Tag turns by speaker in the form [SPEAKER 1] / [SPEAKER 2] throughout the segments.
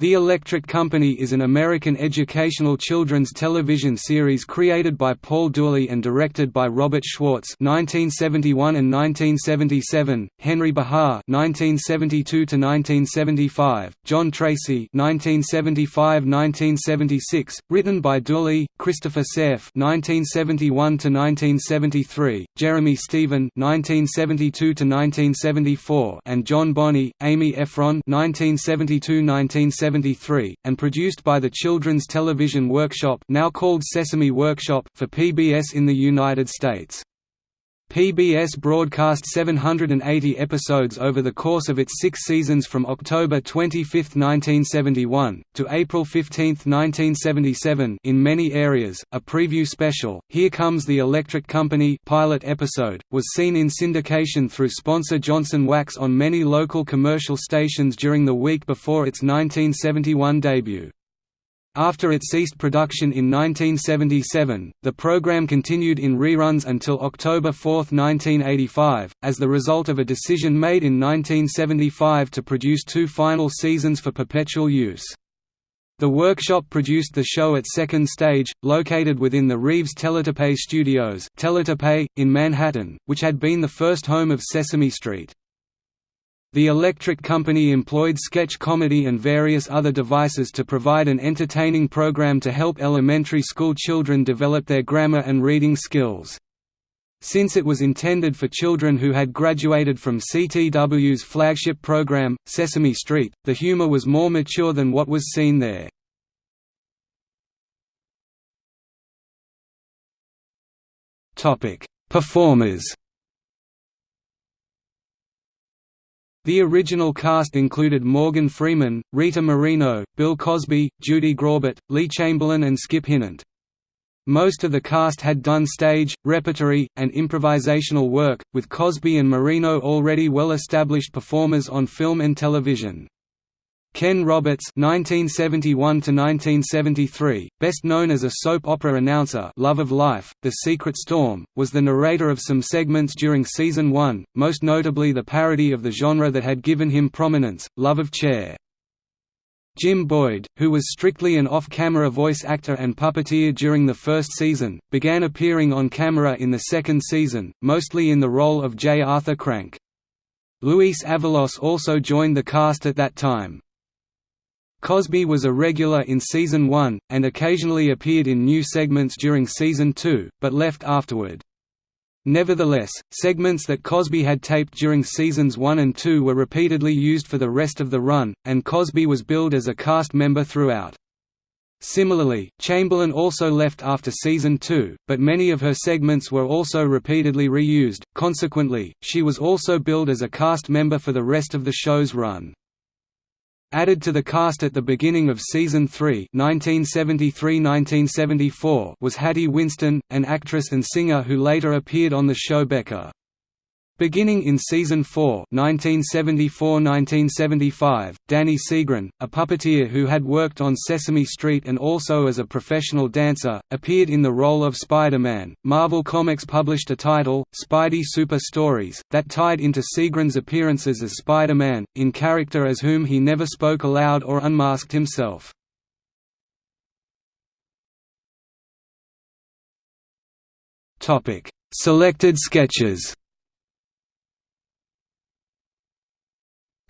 [SPEAKER 1] The Electric Company is an American educational children's television series created by Paul Dooley and directed by Robert Schwartz (1971 and 1977), Henry Behar (1972 to 1975), John Tracy (1975–1976), written by Dooley, Christopher Saif (1971 to 1973), Jeremy Stephen (1972 to 1974), and John Boni, Amy Ephron (1972–1973). 1973, and produced by the Children's Television Workshop now called Sesame Workshop for PBS in the United States. PBS broadcast 780 episodes over the course of its six seasons from October 25, 1971, to April 15, 1977 in many areas. A preview special, Here Comes the Electric Company pilot episode, was seen in syndication through sponsor Johnson Wax on many local commercial stations during the week before its 1971 debut. After it ceased production in 1977, the program continued in reruns until October 4, 1985, as the result of a decision made in 1975 to produce two final seasons for perpetual use. The workshop produced the show at Second Stage, located within the Reeves Teletape Studios in Manhattan, which had been the first home of Sesame Street. The Electric Company employed sketch comedy and various other devices to provide an entertaining program to help elementary school children develop their grammar and reading skills. Since it was intended for children who had graduated from CTW's flagship program, Sesame Street, the humor was more mature than what was seen there. Performers The original cast included Morgan Freeman, Rita Moreno, Bill Cosby, Judy Graubart, Lee Chamberlin and Skip Hinnant. Most of the cast had done stage, repertory, and improvisational work, with Cosby and Moreno already well-established performers on film and television. Ken Roberts (1971–1973), best known as a soap opera announcer, Love of Life, The Secret Storm, was the narrator of some segments during season one, most notably the parody of the genre that had given him prominence, Love of Chair. Jim Boyd, who was strictly an off-camera voice actor and puppeteer during the first season, began appearing on camera in the second season, mostly in the role of J. Arthur Crank. Luis Avalos also joined the cast at that time. Cosby was a regular in Season 1, and occasionally appeared in new segments during Season 2, but left afterward. Nevertheless, segments that Cosby had taped during Seasons 1 and 2 were repeatedly used for the rest of the run, and Cosby was billed as a cast member throughout. Similarly, Chamberlin also left after Season 2, but many of her segments were also repeatedly reused, consequently, she was also billed as a cast member for the rest of the show's run. Added to the cast at the beginning of season 3 1973–1974 was Hattie Winston, an actress and singer who later appeared on the show Becker. Beginning in season 4, 1974-1975, Danny Seagren, a puppeteer who had worked on Sesame Street and also as a professional dancer, appeared in the role of Spider-Man. Marvel Comics published a title, Spidey Super Stories, that tied into Seagren's appearances as Spider-Man, in character as whom he never spoke aloud or unmasked himself. Selected sketches.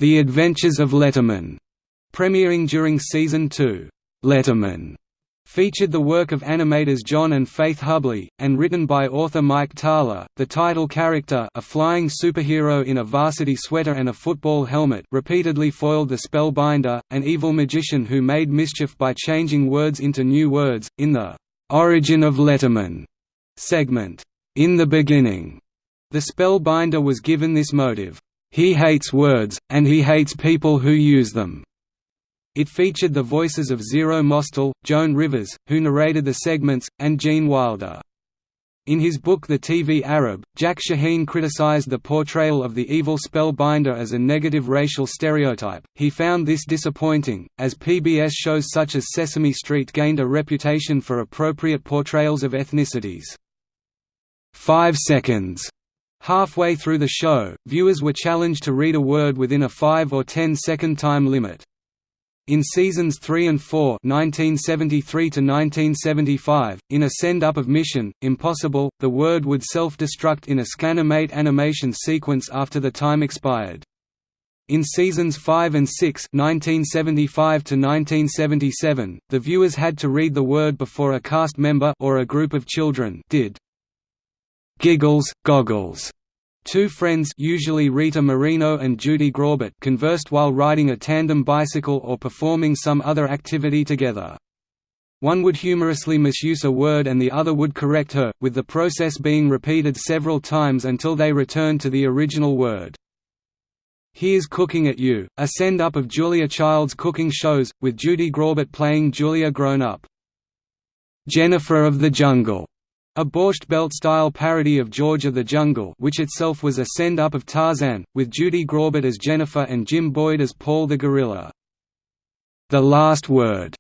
[SPEAKER 1] The Adventures of Letterman, premiering during season 2. Letterman featured the work of animators John and Faith Hubley, and written by author Mike Thaler. The title character, a flying superhero in a varsity sweater and a football helmet, repeatedly foiled the Spellbinder, an evil magician who made mischief by changing words into new words. In the Origin of Letterman segment, In the Beginning, the Spellbinder was given this motive. He hates words, and he hates people who use them. It featured the voices of Zero Mostel, Joan Rivers, who narrated the segments, and Gene Wilder. In his book The TV Arab, Jack Shaheen criticized the portrayal of the evil spellbinder as a negative racial stereotype. He found this disappointing, as PBS shows such as Sesame Street gained a reputation for appropriate portrayals of ethnicities. Five seconds Halfway through the show, viewers were challenged to read a word within a 5 or 10 second time limit. In seasons 3 and 4 1973 to 1975, in a send-up of Mission, Impossible, the word would self-destruct in a Scanimate animation sequence after the time expired. In seasons 5 and 6 1975 to 1977, the viewers had to read the word before a cast member or a group of children did. Giggles, goggles. Two friends usually Rita Moreno and Judy Graubart conversed while riding a tandem bicycle or performing some other activity together. One would humorously misuse a word and the other would correct her, with the process being repeated several times until they returned to the original word. Here's Cooking at You, a send-up of Julia Child's cooking shows, with Judy Graubart playing Julia grown up. Jennifer of the Jungle, a Borscht Belt-style parody of George of the Jungle which itself was a send-up of Tarzan, with Judy Graubart as Jennifer and Jim Boyd as Paul the Gorilla. The Last Word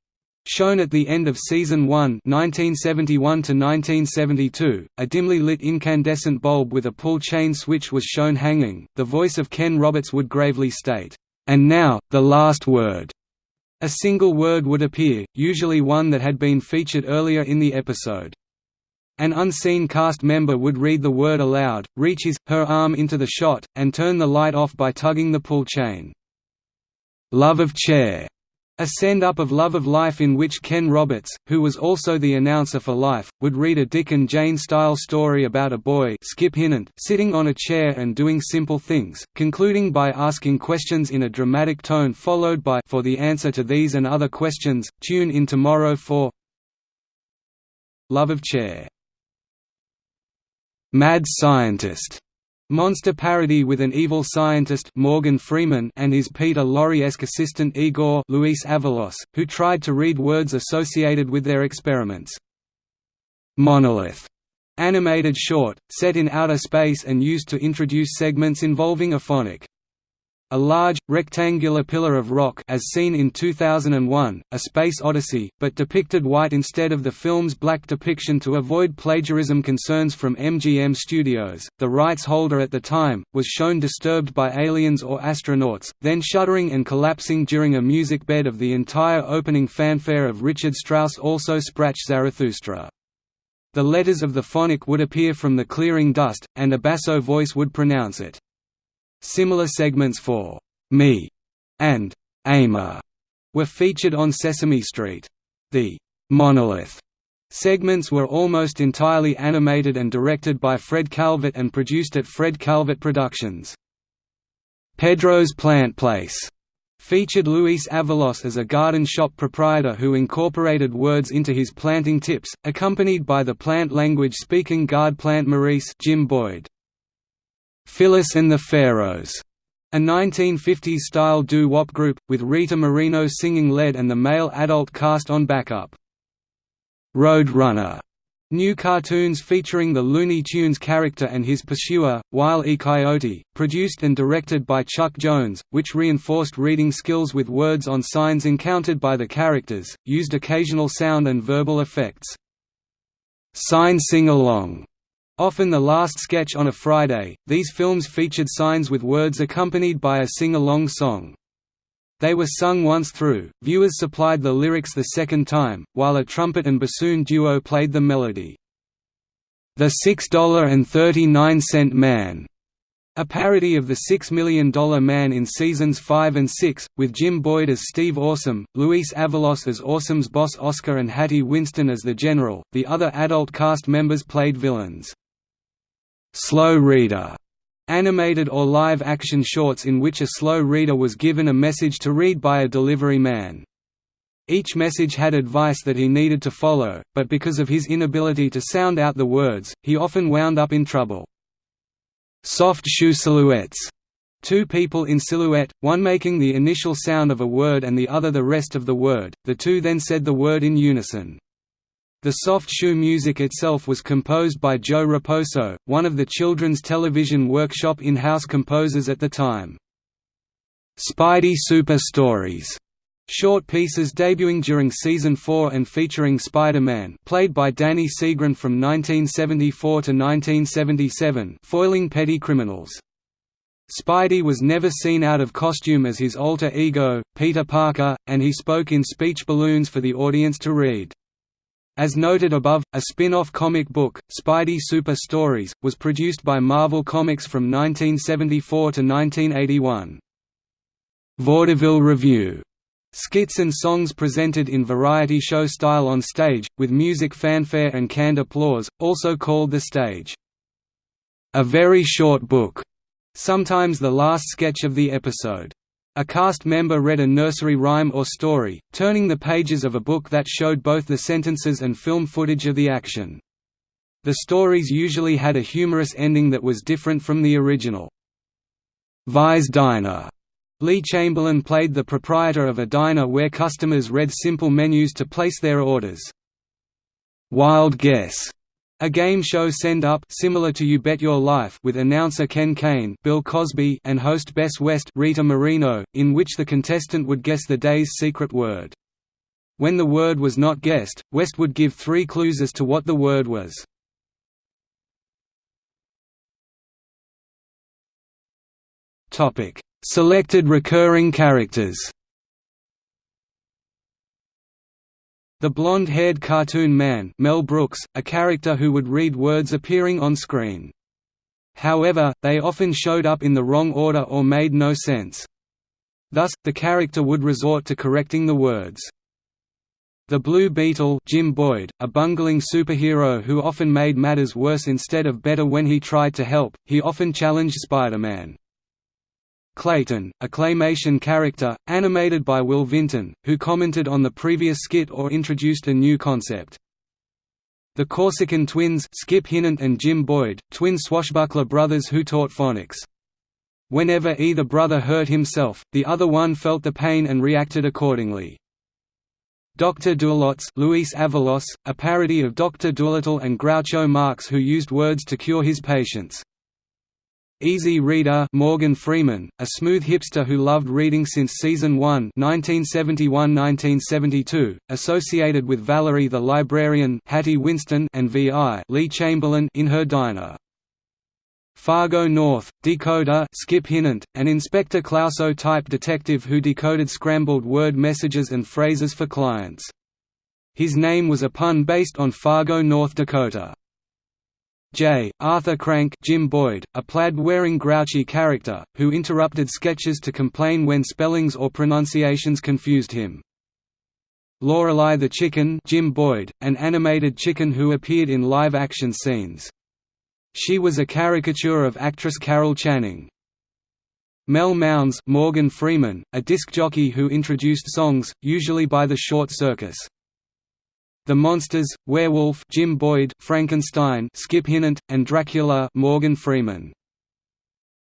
[SPEAKER 1] Shown at the end of Season 1 1971–1972, a dimly lit incandescent bulb with a pull chain switch was shown hanging. The voice of Ken Roberts would gravely state, "'And now, the last word'". A single word would appear, usually one that had been featured earlier in the episode. An unseen cast member would read the word aloud, reach his, her arm into the shot, and turn the light off by tugging the pull chain. Love of Chair a send-up of Love of Life in which Ken Roberts, who was also the announcer for Life, would read a Dick and Jane-style story about a boy Skip Hinnant sitting on a chair and doing simple things, concluding by asking questions in a dramatic tone followed by For the answer to these and other questions, tune in tomorrow for Love of Chair. Mad Scientist Monster parody with an evil scientist Morgan Freeman and his Peter Lorre-esque assistant Igor Luis Avalos, who tried to read words associated with their experiments. Monolith animated short, set in outer space and used to introduce segments involving a phonic a large, rectangular pillar of rock as seen in 2001, A Space Odyssey, but depicted white instead of the film's black depiction to avoid plagiarism concerns from MGM Studios. The rights holder at the time, was shown disturbed by aliens or astronauts, then shuddering and collapsing during a music bed of the entire opening fanfare of Richard Strauss also Sprach Zarathustra. The letters of the phonic would appear from the clearing dust, and a basso voice would pronounce it. Similar segments for Me and Aimer were featured on Sesame Street. The Monolith segments were almost entirely animated and directed by Fred Calvert and produced at Fred Calvert Productions. Pedro's Plant Place featured Luis Avalos as a garden shop proprietor who incorporated words into his planting tips, accompanied by the plant language speaking guard plant Maurice Jim Boyd. Phyllis and the Pharaohs, a 1950s-style doo-wop group, with Rita Moreno singing lead and the male adult cast on backup. Road Runner, New cartoons featuring the Looney Tunes character and his pursuer, Wile E. Coyote, produced and directed by Chuck Jones, which reinforced reading skills with words on signs encountered by the characters, used occasional sound and verbal effects. Sign Sing-Along Often the last sketch on a Friday, these films featured signs with words accompanied by a sing-along song. They were sung once through, viewers supplied the lyrics the second time, while a trumpet and bassoon duo played the melody. The $6.39 Man, a parody of the $6 Million Man in seasons 5 and 6, with Jim Boyd as Steve Awesome, Luis Avalos as Awesome's boss Oscar and Hattie Winston as the General. The other adult cast members played villains. Slow reader animated or live-action shorts in which a slow reader was given a message to read by a delivery man. Each message had advice that he needed to follow, but because of his inability to sound out the words, he often wound up in trouble. Soft shoe silhouettes Two people in silhouette, one making the initial sound of a word and the other the rest of the word, the two then said the word in unison. The soft shoe music itself was composed by Joe Raposo, one of the Children's Television Workshop in-house composers at the time. Spidey Super Stories Short pieces debuting during Season 4 and featuring Spider-Man played by Danny Seagren from 1974 to 1977 foiling petty criminals. Spidey was never seen out of costume as his alter ego, Peter Parker, and he spoke in speech balloons for the audience to read. As noted above, a spin-off comic book, Spidey Super Stories, was produced by Marvel Comics from 1974 to 1981. Vaudeville Revue Skits and songs presented in variety show style on stage, with music fanfare and canned applause, also called the stage. A very short book, sometimes the last sketch of the episode. A cast member read a nursery rhyme or story, turning the pages of a book that showed both the sentences and film footage of the action. The stories usually had a humorous ending that was different from the original. Vi's Diner Lee Chamberlin played the proprietor of a diner where customers read simple menus to place their orders. Wild Guess, a game show send up similar to You Bet Your Life with announcer Ken Kane, Bill Cosby, and host Bess West, Rita Moreno, in which the contestant would guess the day's secret word. When the word was not guessed, West would give three clues as to what the word was. Topic: Selected recurring characters The blonde-haired cartoon man Mel Brooks, a character who would read words appearing on screen. However, they often showed up in the wrong order or made no sense. Thus, the character would resort to correcting the words. The Blue Beetle Jim Boyd, a bungling superhero who often made matters worse instead of better when he tried to help, he often challenged Spider-Man. Clayton, a claymation character, animated by Will Vinton, who commented on the previous skit or introduced a new concept. The Corsican twins Skip Hinnant and Jim Boyd, twin swashbuckler brothers who taught phonics. Whenever either brother hurt himself, the other one felt the pain and reacted accordingly. Dr. Doolittle Luis Avalos, a parody of Dr. Dolittle and Groucho Marx who used words to cure his patients. Easy Reader Morgan Freeman, a smooth hipster who loved reading since Season 1 1971–1972, associated with Valerie the Librarian Hattie Winston and V.I. Lee Chamberlin in her diner. Fargo North, decoder Skip Hinnant, an Inspector Clouseau-type detective who decoded scrambled word messages and phrases for clients. His name was a pun based on Fargo, North Dakota. J. Arthur Crank Jim Boyd, a plaid-wearing grouchy character, who interrupted sketches to complain when spellings or pronunciations confused him. Lorelei the Chicken Jim Boyd, an animated chicken who appeared in live-action scenes. She was a caricature of actress Carol Channing. Mel Mounds Morgan Freeman, a disc jockey who introduced songs, usually by the Short Circus. The Monsters, Werewolf Jim Boyd, Frankenstein Skip Hinnant, and Dracula Morgan Freeman.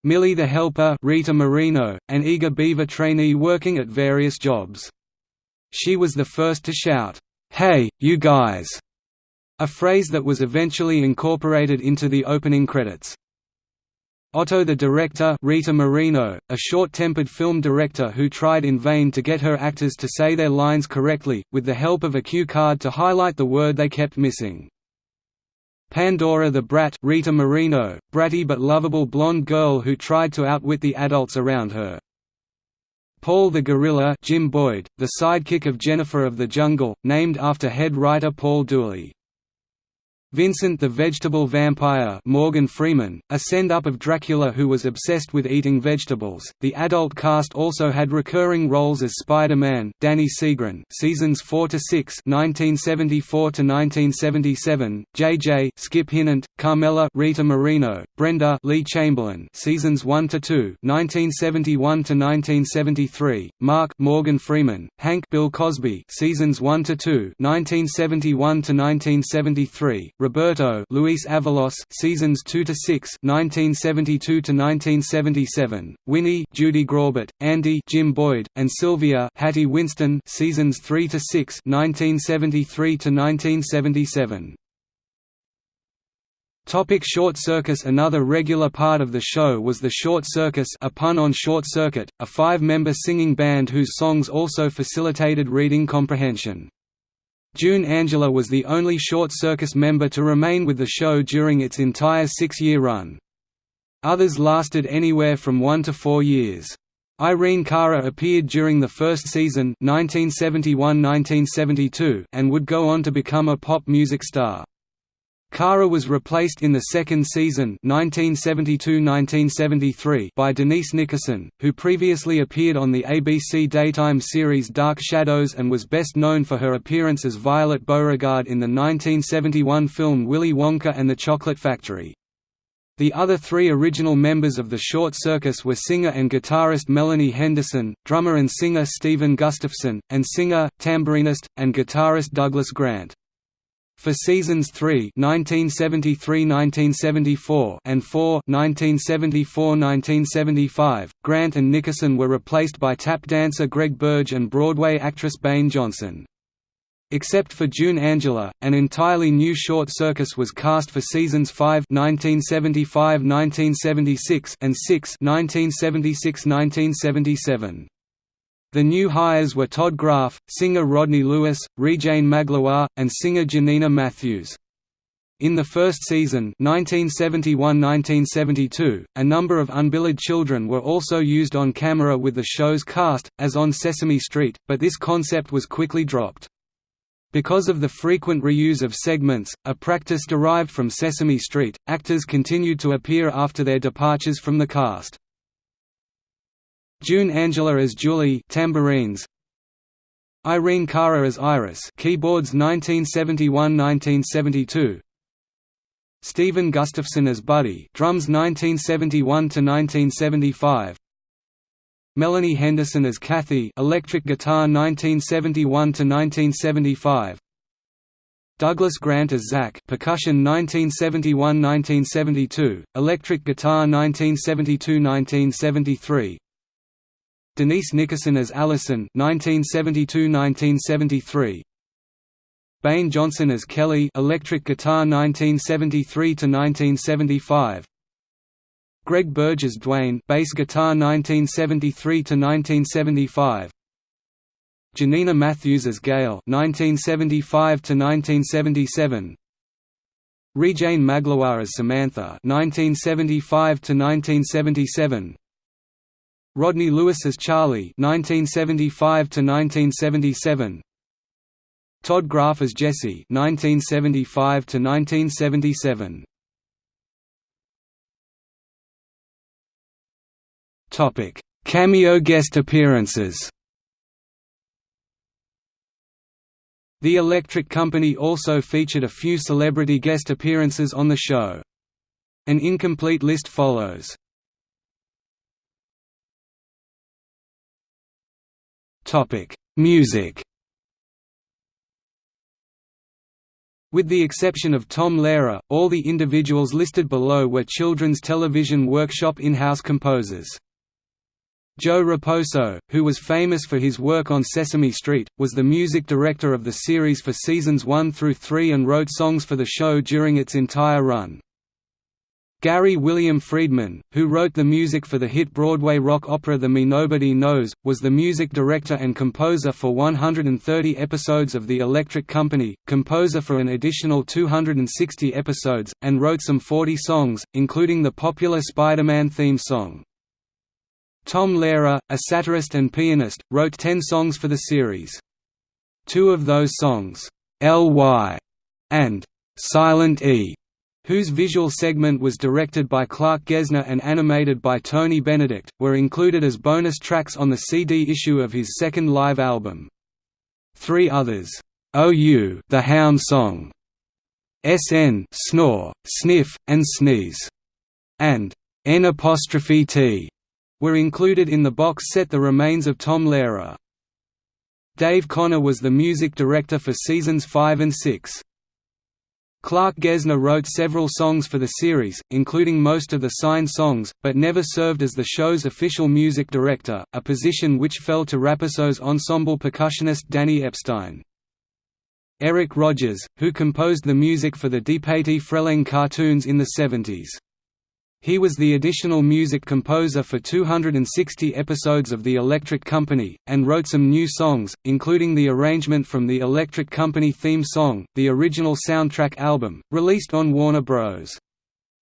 [SPEAKER 1] Millie the Helper Rita Moreno, an eager beaver trainee working at various jobs. She was the first to shout, "'Hey, you guys!' a phrase that was eventually incorporated into the opening credits. Otto the director Rita Moreno, a short-tempered film director who tried in vain to get her actors to say their lines correctly, with the help of a cue card to highlight the word they kept missing. Pandora the Brat Rita Moreno, bratty but lovable blonde girl who tried to outwit the adults around her. Paul the Gorilla Jim Boyd, the sidekick of Jennifer of the Jungle, named after head writer Paul Dooley. Vincent the Vegetable Vampire Morgan Freeman, a send-up of Dracula who was obsessed with eating vegetables. The adult cast also had recurring roles as Spider-Man, Danny Seagren, seasons 4 to 6, 1974 to 1977, JJ, Skip Hinnant, Carmela, Rita Moreno, Brenda, Lee Chamberlin, seasons 1 to 2, 1971 to 1973, Mark, Morgan Freeman, Hank, Bill Cosby, seasons 1 to 2, 1971 to 1973. Roberto Luis Avalos seasons 2 to 6 1972 to 1977 Winnie Judy Graubart Andy Jim Boyd and Sylvia Hattie Winston seasons 3 to 6 1973 to 1977 Topic Short Circus Another regular part of the show was the Short Circus a pun on Short Circuit, a five-member singing band whose songs also facilitated reading comprehension. June Angela was the only Short Circus member to remain with the show during its entire six-year run. Others lasted anywhere from one to four years. Irene Cara appeared during the first season 1971–1972 and would go on to become a pop music star. Cara was replaced in the second season 1972–1973 by Denise Nickerson, who previously appeared on the ABC daytime series Dark Shadows and was best known for her appearance as Violet Beauregarde in the 1971 film Willy Wonka and the Chocolate Factory. The other three original members of the Short Circus were singer and guitarist Melanie Henderson, drummer and singer Stephen Gustafson, and singer, tambourinist, and guitarist Douglas Grant. For seasons 3 1973–1974 and 4 1974–1975, Grant and Nickerson were replaced by tap dancer Greg Burge and Broadway actress Bayn Johnson. Except for June Angela, an entirely new short circus was cast for seasons 5 1975–1976 and 6 1976–1977. The new hires were Todd Graff, singer Rodney Lewis, Rejane Magloire, and singer Janina Matthews. In the first season 1971–1972, a number of unbilled children were also used on camera with the show's cast, as on Sesame Street, but this concept was quickly dropped. Because of the frequent reuse of segments, a practice derived from Sesame Street, actors continued to appear after their departures from the cast. June Angela as Julie tambourines, Irene Cara as Iris keyboards 1971–1972 Stephen Gustafson as Buddy drums 1971–1975 Melanie Henderson as Kathy electric guitar 1971–1975 Douglas Grant as Zach percussion 1971–1972, electric guitar 1972–1973 Denise Nickerson as Allison 1972–1973 Bayn Johnson as Kelly electric guitar 1973 to 1975 Greg Burge as Dwayne bass guitar 1973 to 1975 Janina Matthews as Gail 1975 to 1977 Rejane Magloire as Samantha 1975 to 1977 Rodney Lewis as Charlie 1975 to 1977 Todd Graff as Jesse 1975 to 1977 Topic Cameo guest appearances The Electric Company also featured a few celebrity guest appearances on the show. An incomplete list follows. Topic: Music. With the exception of Tom Lehrer, all the individuals listed below were Children's Television Workshop in-house composers. Joe Raposo, who was famous for his work on Sesame Street, was the music director of the series for seasons 1 through 3 and wrote songs for the show during its entire run. Gary William Friedman, who wrote the music for the hit Broadway rock opera The Me Nobody Knows, was the music director and composer for 130 episodes of The Electric Company, composer for an additional 260 episodes, and wrote some 40 songs, including the popular Spider-Man theme song. Tom Lehrer, a satirist and pianist, wrote 10 songs for the series. Two of those songs, L.Y. and Silent E whose visual segment was directed by Clark Gesner and animated by Tony Benedict, were included as bonus tracks on the CD issue of his second live album. Three others, "'OU' the Hound Song", "'SN' Snore, Sniff, and Sneeze", and "'N''T' were included in the box set The Remains of Tom Lehrer. Dave Conner was the music director for seasons 5 and 6. Clark Gesner wrote several songs for the series, including most of the signed songs, but never served as the show's official music director, a position which fell to Raposo's ensemble percussionist Danny Epstein. Eric Rogers, who composed the music for the DePatie-Freleng cartoons in the 70s. He was the additional music composer for 260 episodes of The Electric Company, and wrote some new songs, including the arrangement from the Electric Company theme song, the original soundtrack album, released on Warner Bros.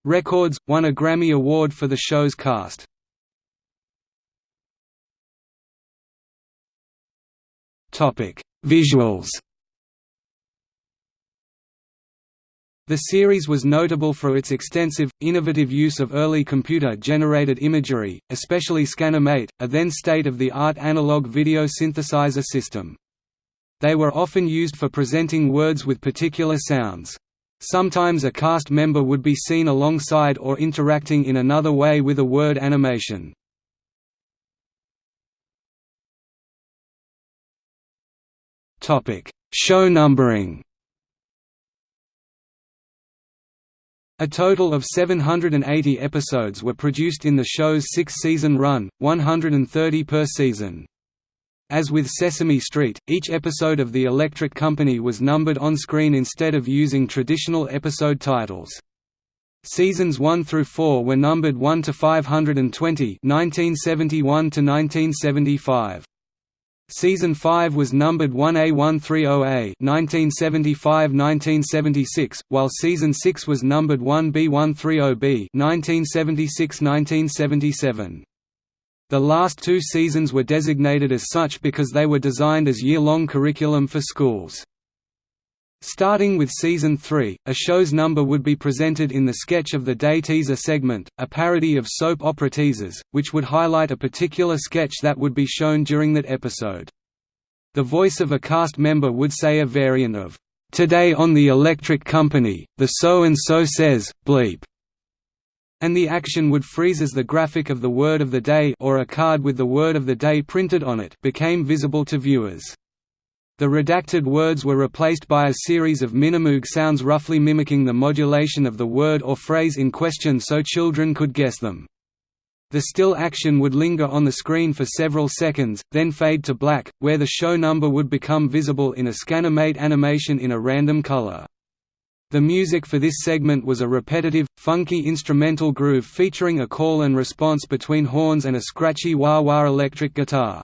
[SPEAKER 1] Records, won a Grammy Award for the show's cast. Visuals The series was notable for its extensive, innovative use of early computer-generated imagery, especially Scanimate, a then state-of-the-art analog video synthesizer system. They were often used for presenting words with particular sounds. Sometimes a cast member would be seen alongside or interacting in another way with a word animation. Show numbering A total of 780 episodes were produced in the show's six-season run, 130 per season. As with Sesame Street, each episode of The Electric Company was numbered on screen instead of using traditional episode titles. Seasons 1 through 4 were numbered 1 to 520 1971 to 1975. Season 5 was numbered 1A130A 1975–1976, while Season 6 was numbered 1B130B 1976–1977. The last two seasons were designated as such because they were designed as year-long curriculum for schools. Starting with Season 3, a show's number would be presented in the Sketch of the Day teaser segment, a parody of soap opera teasers, which would highlight a particular sketch that would be shown during that episode. The voice of a cast member would say a variant of, "'Today on the Electric Company, the so-and-so says, bleep' and the action would freeze as the graphic of the word of the day or a card with the word of the day printed on it became visible to viewers. The redacted words were replaced by a series of Minimoog sounds roughly mimicking the modulation of the word or phrase in question so children could guess them. The still action would linger on the screen for several seconds, then fade to black, where the show number would become visible in a Scanimate animation in a random color. The music for this segment was a repetitive, funky instrumental groove featuring a call and response between horns and a scratchy wah-wah electric guitar.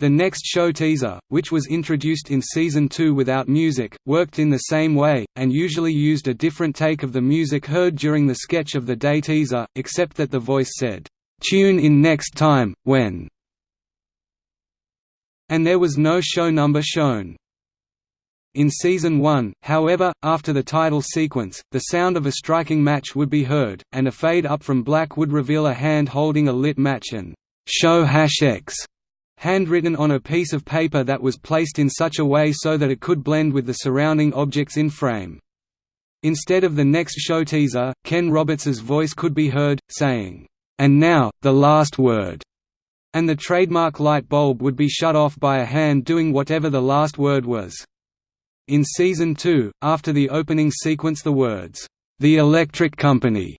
[SPEAKER 1] The next show teaser, which was introduced in Season 2 without music, worked in the same way, and usually used a different take of the music heard during the sketch of the day teaser, except that the voice said, "'Tune in next time, when' and there was no show number shown. In Season 1, however, after the title sequence, the sound of a striking match would be heard, and a fade up from black would reveal a hand holding a lit match and «Show hash X» handwritten on a piece of paper that was placed in such a way so that it could blend with the surrounding objects in frame. Instead of the next show teaser, Ken Roberts's voice could be heard, saying, "'And now, the last word' and the trademark light bulb would be shut off by a hand doing whatever the last word was. In Season 2, after the opening sequence the words, "'The Electric Company'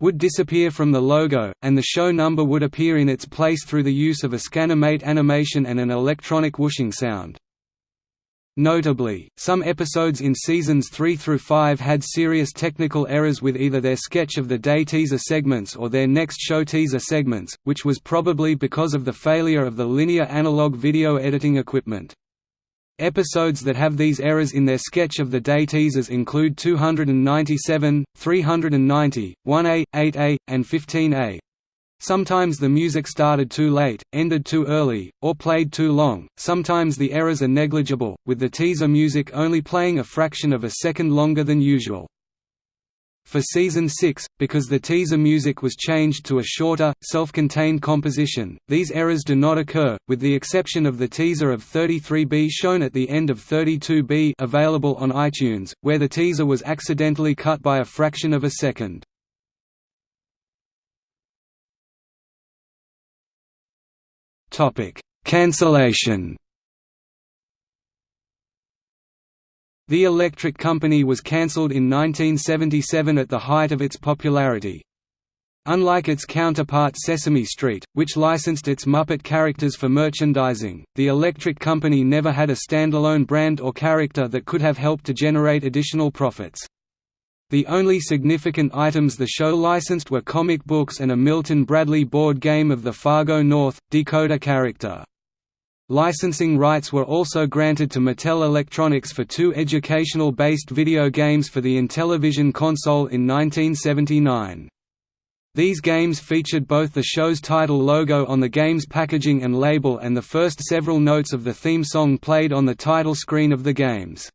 [SPEAKER 1] would disappear from the logo, and the show number would appear in its place through the use of a Scanimate animation and an electronic whooshing sound. Notably, some episodes in seasons 3 through 5 had serious technical errors with either their sketch of the day teaser segments or their next show teaser segments, which was probably because of the failure of the linear analog video editing equipment. Episodes that have these errors in their sketch of the day teasers include 297, 390, 1A, 8A, and 15A. Sometimes the music started too late, ended too early, or played too long, sometimes the errors are negligible, with the teaser music only playing a fraction of a second longer than usual. For Season 6, because the teaser music was changed to a shorter, self-contained composition, these errors do not occur, with the exception of the teaser of 33B shown at the end of 32B available on iTunes, where the teaser was accidentally cut by a fraction of a second. Cancellation The Electric Company was cancelled in 1977 at the height of its popularity. Unlike its counterpart Sesame Street, which licensed its Muppet characters for merchandising, the Electric Company never had a standalone brand or character that could have helped to generate additional profits. The only significant items the show licensed were comic books and a Milton Bradley board game of the Fargo North, Dakota character. Licensing rights were also granted to Mattel Electronics for two educational-based video games for the Intellivision console in 1979. These games featured both the show's title logo on the game's packaging and label and the first several notes of the theme song played on the title screen of the games.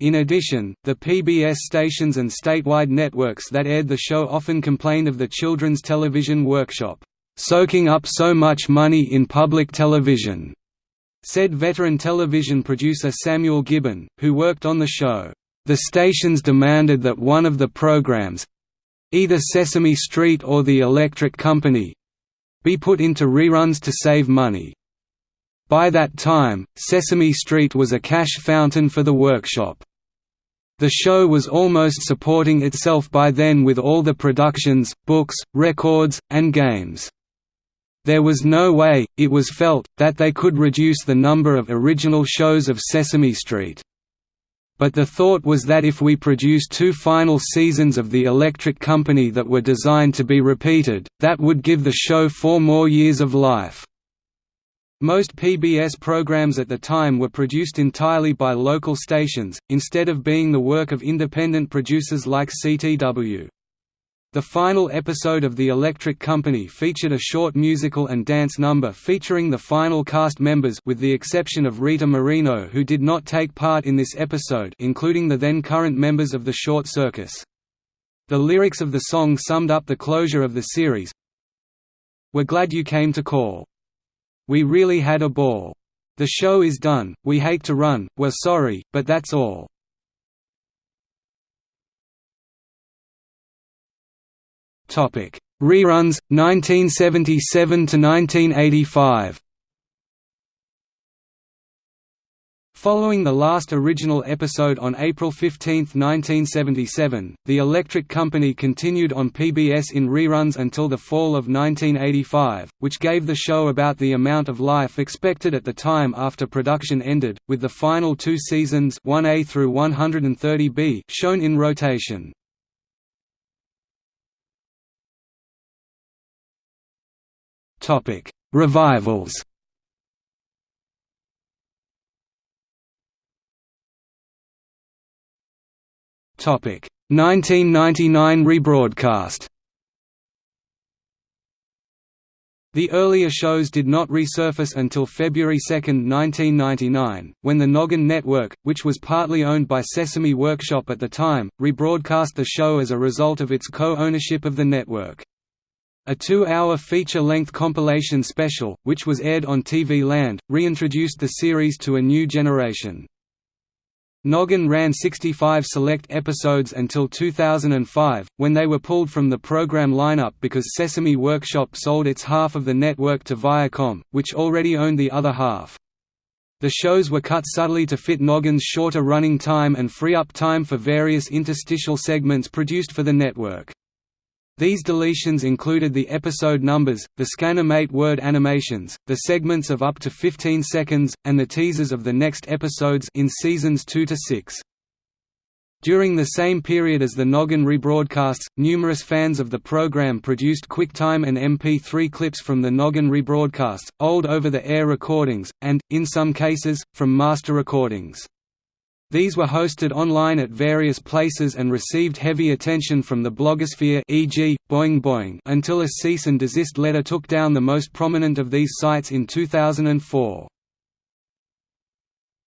[SPEAKER 1] In addition, the PBS stations and statewide networks that aired the show often complained of the Children's Television Workshop, "...soaking up so much money in public television," said veteran television producer Samuel Gibbon, who worked on the show. The stations demanded that one of the programs—either Sesame Street or The Electric Company—be put into reruns to save money. By that time, Sesame Street was a cash fountain for the workshop. The show was almost supporting itself by then with all the productions, books, records, and games. There was no way, it was felt, that they could reduce the number of original shows of Sesame Street. But the thought was that if we produced two final seasons of The Electric Company that were designed to be repeated, that would give the show four more years of life. Most PBS programs at the time were produced entirely by local stations, instead of being the work of independent producers like CTW. The final episode of The Electric Company featured a short musical and dance number featuring the final cast members with the exception of Rita Moreno who did not take part in this episode including the then current members of the Short Circus. The lyrics of the song summed up the closure of the series, We're glad you came to call. We really had a ball. The show is done, we hate to run, we're sorry, but that's all. Reruns 1977 to 1985 Following the last original episode on April 15, 1977, The Electric Company continued on PBS in reruns until the fall of 1985, which gave the show about the amount of life expected at the time after production ended, with the final two seasons 1A through 130B shown in rotation. Revivals Topic 1999 rebroadcast. The earlier shows did not resurface until February 2, 1999, when the Noggin Network, which was partly owned by Sesame Workshop at the time, rebroadcast the show as a result of its co-ownership of the network. A two-hour feature-length compilation special, which was aired on TV Land, reintroduced the series to a new generation. Noggin ran 65 select episodes until 2005, when they were pulled from the program lineup because Sesame Workshop sold its half of the network to Viacom, which already owned the other half. The shows were cut subtly to fit Noggin's shorter running time and free up time for various interstitial segments produced for the network. These deletions included the episode numbers, the Scanimate word animations, the segments of up to 15 seconds, and the teasers of the next episodes in seasons 2 to 6. During the same period as the Noggin rebroadcasts, numerous fans of the program produced QuickTime and MP3 clips from the Noggin rebroadcasts, old over-the-air recordings, and, in some cases, from master recordings. These were hosted online at various places and received heavy attention from the blogosphere e.g., Boing Boing until a cease and desist letter took down the most prominent of these sites in 2004.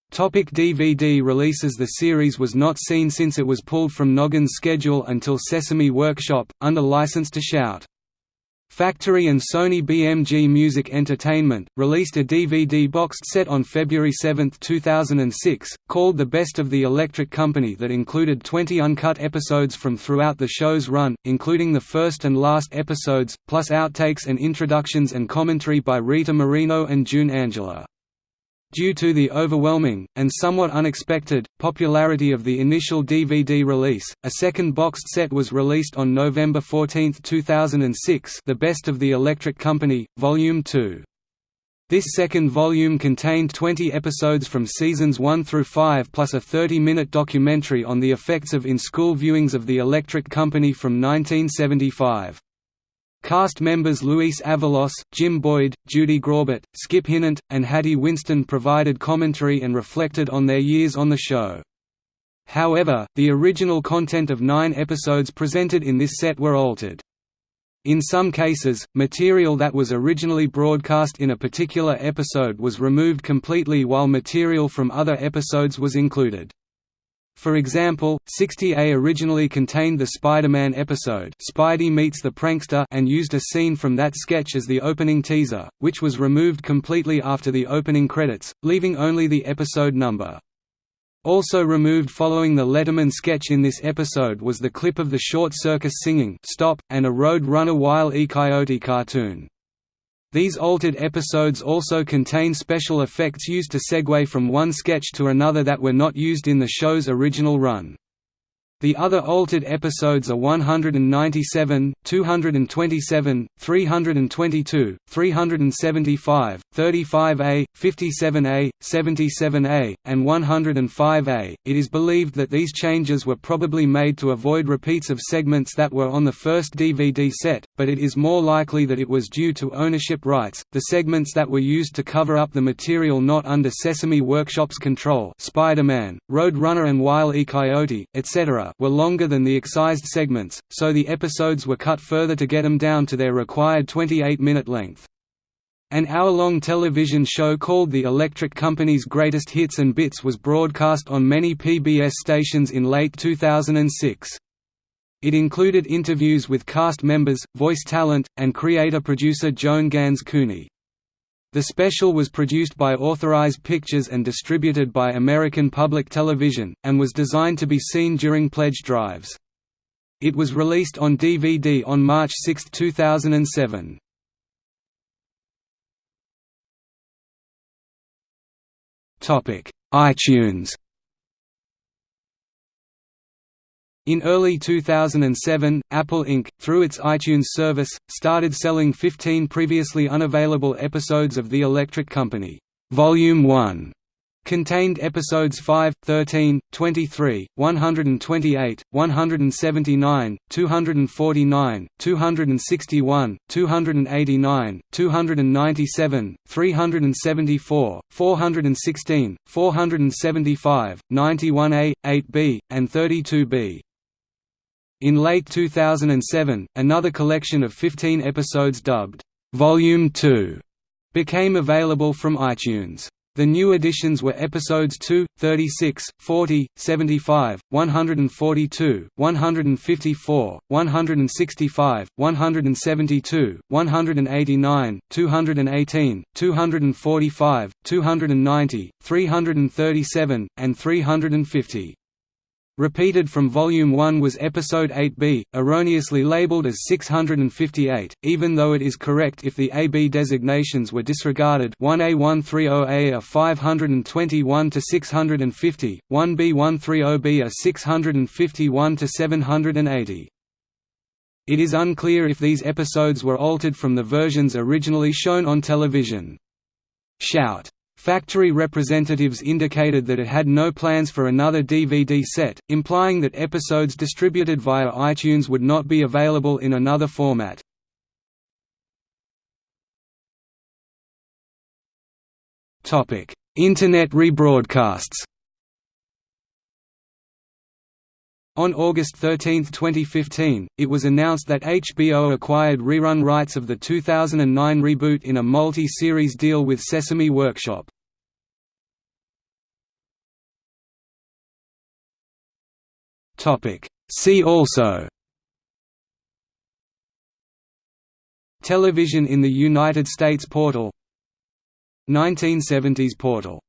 [SPEAKER 1] Topic DVD releases The series was not seen since it was pulled from Noggin's schedule until Sesame Workshop, under license to Shout! Factory and Sony BMG Music Entertainment, released a DVD boxed set on February 7, 2006, called The Best of the Electric Company that included 20 uncut episodes from throughout the show's run, including the first and last episodes, plus outtakes and introductions and commentary by Rita Moreno and June Angela. Due to the overwhelming, and somewhat unexpected, popularity of the initial DVD release, a second boxed set was released on November 14, 2006 The Best of the Electric Company, Volume 2. This second volume contained 20 episodes from seasons 1 through 5 plus a 30-minute documentary on the effects of in-school viewings of The Electric Company from 1975. Cast members Luis Avalos, Jim Boyd, Judy Graubart, Skip Hinnant, and Hattie Winston provided commentary and reflected on their years on the show. However, the original content of nine episodes presented in this set were altered. In some cases, material that was originally broadcast in a particular episode was removed completely while material from other episodes was included. For example, 60A originally contained the Spider-Man episode Spidey Meets the Prankster and used a scene from that sketch as the opening teaser, which was removed completely after the opening credits, leaving only the episode number. Also removed following the Letterman sketch in this episode was the clip of the short circus singing Stop, and a Road Runner Wile E. Coyote cartoon. These altered episodes also contain special effects used to segue from one sketch to another that were not used in the show's original run. The other altered episodes are 197, 227, 322, 375, 35A, 57A, 77A, and 105A. It is believed that these changes were probably made to avoid repeats of segments that were on the first DVD set, but it is more likely that it was due to ownership rights. The segments that were used to cover up the material not under Sesame Workshop's control, Spider-Man, Road Runner and Wile E. Coyote, etc were longer than the excised segments, so the episodes were cut further to get them down to their required 28-minute length. An hour-long television show called The Electric Company's Greatest Hits and Bits was broadcast on many PBS stations in late 2006. It included interviews with cast members, voice talent, and creator-producer Joan Ganz Cooney. The special was produced by Authorized Pictures and distributed by American Public Television, and was designed to be seen during pledge drives. It was released on DVD on March 6, 2007. iTunes In early 2007, Apple Inc., through its iTunes service, started selling 15 previously unavailable episodes of The Electric Company. Volume 1 contained episodes 5, 13, 23, 128, 179, 249, 261, 289, 297, 374, 416, 475, 91A, 8B, and 32B. In late 2007, another collection of 15 episodes dubbed, "'Volume 2' became available from iTunes. The new additions were episodes 2, 36, 40, 75, 142, 154, 165, 172, 189, 218, 245, 290, 337, and 350. Repeated from Volume 1 was Episode 8b, erroneously labeled as 658, even though it is correct if the AB designations were disregarded 1A130A are 521 to 650, 1B130B are 651 to 780. It is unclear if these episodes were altered from the versions originally shown on television. Shout! Factory representatives indicated that it had no plans for another DVD set, implying that episodes distributed via iTunes would not be available in another format. Internet rebroadcasts On August 13, 2015, it was announced that HBO acquired rerun rights of the 2009 reboot in a multi-series deal with Sesame Workshop. See also. Television in the United States portal. 1970s portal